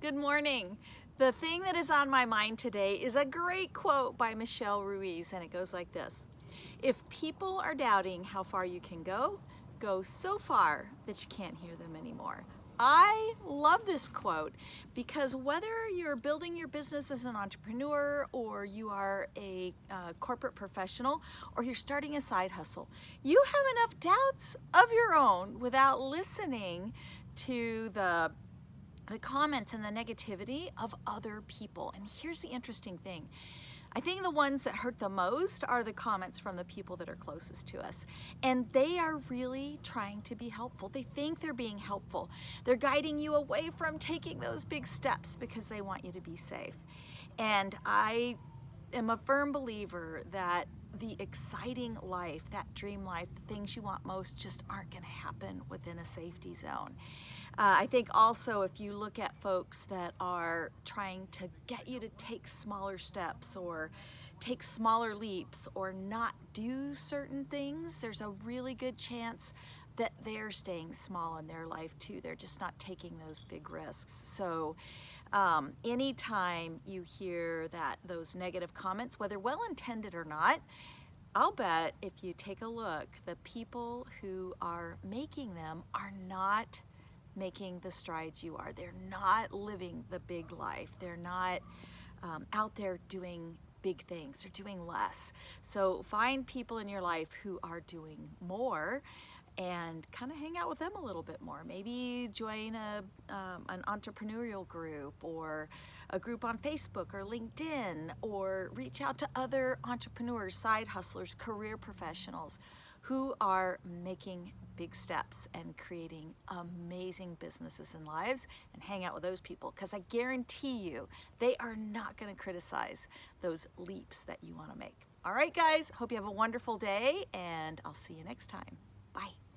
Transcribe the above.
Good morning. The thing that is on my mind today is a great quote by Michele Ruiz, and it goes like this. If people are doubting how far you can go, go so far that you can't hear them anymore. I love this quote because whether you're building your business as an entrepreneur or you are a uh, corporate professional or you're starting a side hustle, you have enough doubts of your own without listening to the the comments and the negativity of other people. And here's the interesting thing. I think the ones that hurt the most are the comments from the people that are closest to us. And they are really trying to be helpful. They think they're being helpful. They're guiding you away from taking those big steps because they want you to be safe. And I am a firm believer that the exciting life, that dream life, the things you want most just aren't going to happen within a safety zone. Uh, I think also if you look at folks that are trying to get you to take smaller steps or take smaller leaps or not do certain things, there's a really good chance that they're staying small in their life too. They're just not taking those big risks. So um, anytime you hear that those negative comments, whether well-intended or not, I'll bet if you take a look, the people who are making them are not making the strides you are. They're not living the big life. They're not um, out there doing big things. They're doing less. So find people in your life who are doing more and kind of hang out with them a little bit more. Maybe join a, um, an entrepreneurial group or a group on Facebook or LinkedIn or reach out to other entrepreneurs, side hustlers, career professionals who are making big steps and creating amazing businesses and lives and hang out with those people because I guarantee you they are not going to criticize those leaps that you want to make. All right, guys, hope you have a wonderful day and I'll see you next time. Bye.